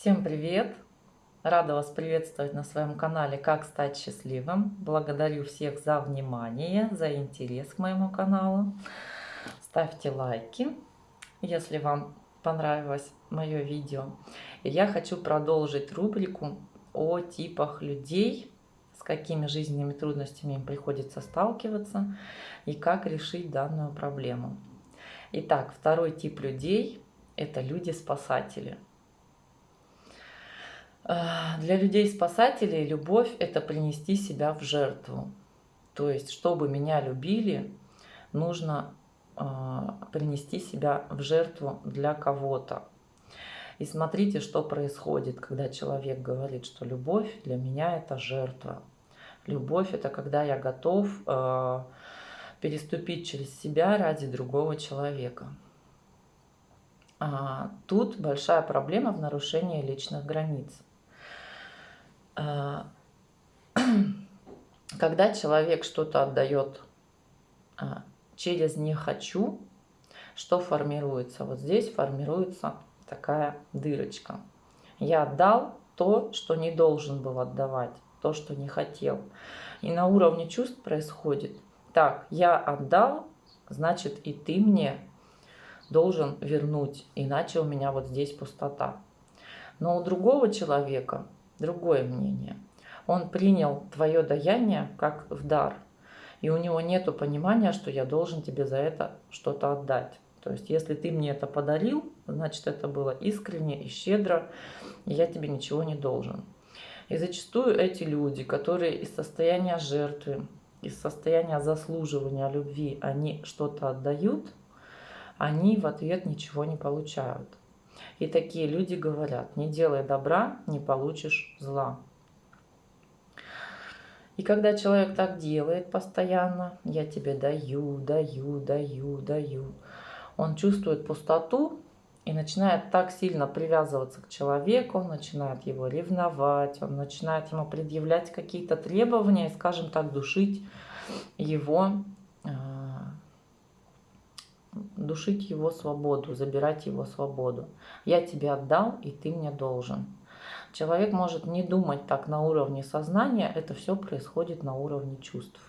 Всем привет! Рада вас приветствовать на своем канале «Как стать счастливым». Благодарю всех за внимание, за интерес к моему каналу. Ставьте лайки, если вам понравилось мое видео. Я хочу продолжить рубрику о типах людей, с какими жизненными трудностями им приходится сталкиваться и как решить данную проблему. Итак, второй тип людей – это люди-спасатели – для людей-спасателей любовь – это принести себя в жертву. То есть, чтобы меня любили, нужно а, принести себя в жертву для кого-то. И смотрите, что происходит, когда человек говорит, что любовь для меня – это жертва. Любовь – это когда я готов э, переступить через себя ради другого человека. А, тут большая проблема в нарушении личных границ. А, когда человек что-то отдает а, через «не хочу», что формируется? Вот здесь формируется такая дырочка. Я отдал то, что не должен был отдавать, то, что не хотел. И на уровне чувств происходит. Так, я отдал, значит и ты мне должен вернуть, иначе у меня вот здесь пустота. Но у другого человека другое мнение. Он принял твое даяние как в дар, и у него нет понимания, что я должен тебе за это что-то отдать. То есть, если ты мне это подарил, значит, это было искренне и щедро, и я тебе ничего не должен. И зачастую эти люди, которые из состояния жертвы, из состояния заслуживания любви, они что-то отдают, они в ответ ничего не получают. И такие люди говорят, не делай добра, не получишь зла. И когда человек так делает постоянно, я тебе даю, даю, даю, даю, он чувствует пустоту и начинает так сильно привязываться к человеку, он начинает его ревновать, он начинает ему предъявлять какие-то требования и, скажем так, душить его душить его свободу, забирать его свободу. Я тебе отдал, и ты мне должен. Человек может не думать так на уровне сознания, это все происходит на уровне чувств.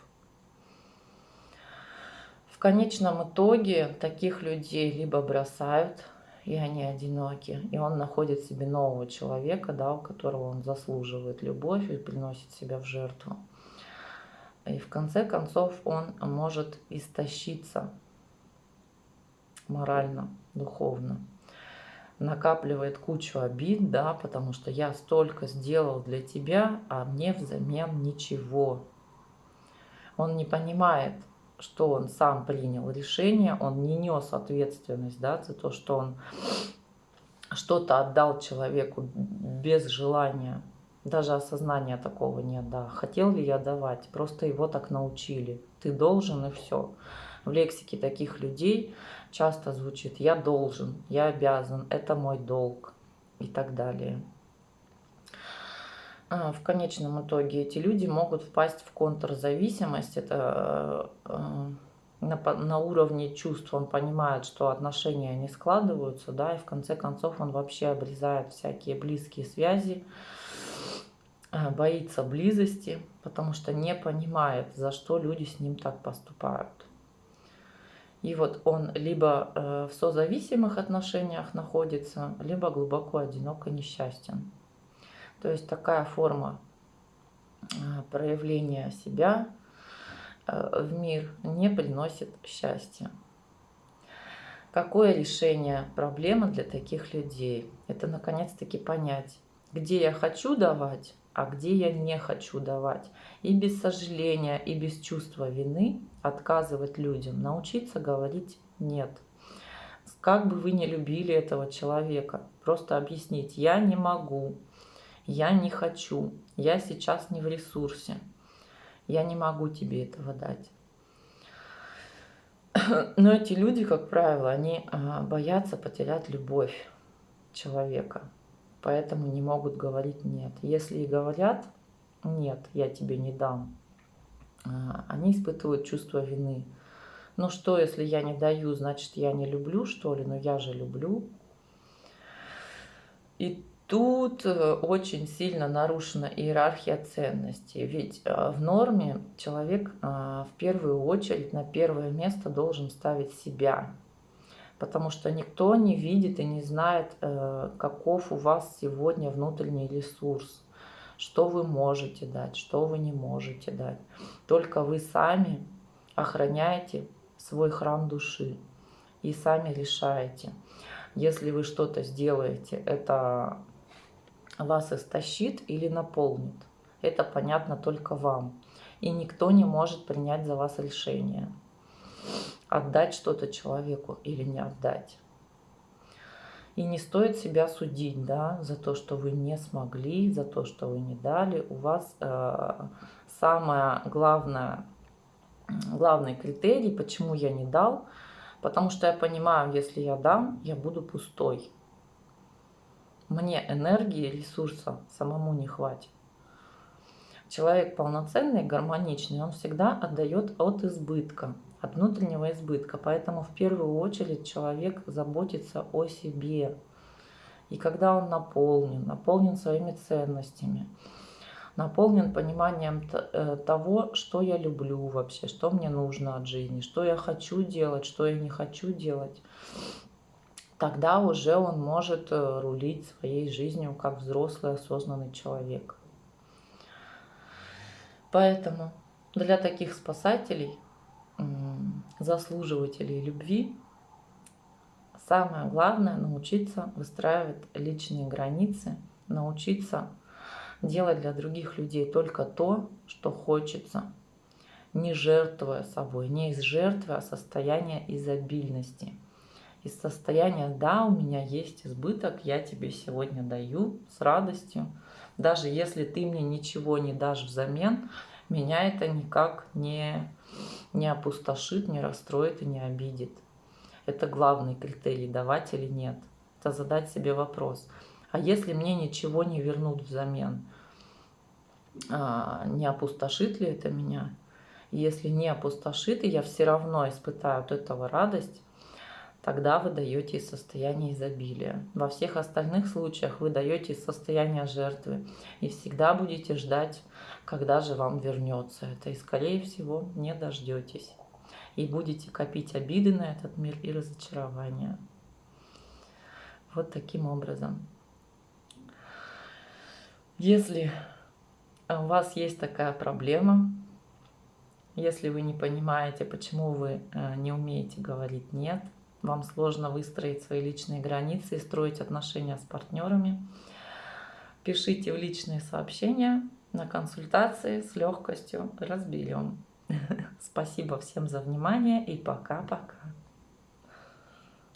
В конечном итоге таких людей либо бросают, и они одиноки, и он находит себе нового человека, да, у которого он заслуживает любовь и приносит себя в жертву. И в конце концов он может истощиться, морально, духовно. Накапливает кучу обид, да, потому что я столько сделал для тебя, а мне взамен ничего. Он не понимает, что он сам принял решение, он не нес ответственность да, за то, что он что-то отдал человеку без желания. Даже осознания такого нет, да. Хотел ли я давать, просто его так научили. Ты должен и все. В лексике таких людей часто звучит «я должен», «я обязан», «это мой долг» и так далее. А, в конечном итоге эти люди могут впасть в контрзависимость. Это э, на, на уровне чувств он понимает, что отношения не складываются, да, и в конце концов он вообще обрезает всякие близкие связи, э, боится близости, потому что не понимает, за что люди с ним так поступают. И вот он либо э, в созависимых отношениях находится, либо глубоко одиноко несчастен. То есть такая форма э, проявления себя э, в мир не приносит счастья. Какое решение проблемы для таких людей? Это наконец-таки понять, где я хочу давать, а где я не хочу давать. И без сожаления, и без чувства вины отказывать людям, научиться говорить «нет». Как бы вы не любили этого человека, просто объяснить «я не могу», «я не хочу», «я сейчас не в ресурсе», «я не могу тебе этого дать». Но эти люди, как правило, они а, боятся потерять любовь человека поэтому не могут говорить «нет». Если и говорят «нет, я тебе не дам», а, они испытывают чувство вины. Ну что, если я не даю, значит, я не люблю, что ли? Но я же люблю. И Тут э, очень сильно нарушена иерархия ценностей. Ведь э, в норме человек э, в первую очередь на первое место должен ставить себя. Потому что никто не видит и не знает, каков у вас сегодня внутренний ресурс. Что вы можете дать, что вы не можете дать. Только вы сами охраняете свой храм души и сами решаете. Если вы что-то сделаете, это вас истощит или наполнит. Это понятно только вам. И никто не может принять за вас решение. Отдать что-то человеку или не отдать. И не стоит себя судить да, за то, что вы не смогли, за то, что вы не дали. У вас э, самое главное, главный критерий, почему я не дал, потому что я понимаю, если я дам, я буду пустой мне энергии, ресурса самому не хватит. Человек полноценный, гармоничный, он всегда отдает от избытка, от внутреннего избытка. Поэтому в первую очередь человек заботится о себе. И когда он наполнен, наполнен своими ценностями, наполнен пониманием э, того, что я люблю вообще, что мне нужно от жизни, что я хочу делать, что я не хочу делать, тогда уже он может э, рулить своей жизнью как взрослый осознанный человек. Поэтому для таких спасателей, заслуживателей любви, самое главное научиться выстраивать личные границы, научиться делать для других людей только то, что хочется, не жертвуя собой, не из жертвы, а состояния изобильности – из состояния «да, у меня есть избыток, я тебе сегодня даю с радостью». Даже если ты мне ничего не дашь взамен, меня это никак не, не опустошит, не расстроит и не обидит. Это главный критерий, давать или нет. Это задать себе вопрос. А если мне ничего не вернут взамен, а, не опустошит ли это меня? Если не опустошит, и я все равно испытаю от этого радость, тогда вы даете из состояния изобилия. Во всех остальных случаях вы даете из состояния жертвы и всегда будете ждать, когда же вам вернется это. И скорее всего не дождетесь. И будете копить обиды на этот мир и разочарования. Вот таким образом. Если у вас есть такая проблема, если вы не понимаете, почему вы э, не умеете говорить «нет», вам сложно выстроить свои личные границы и строить отношения с партнерами, пишите в личные сообщения на консультации с легкостью разберем. Спасибо всем за внимание и пока-пока.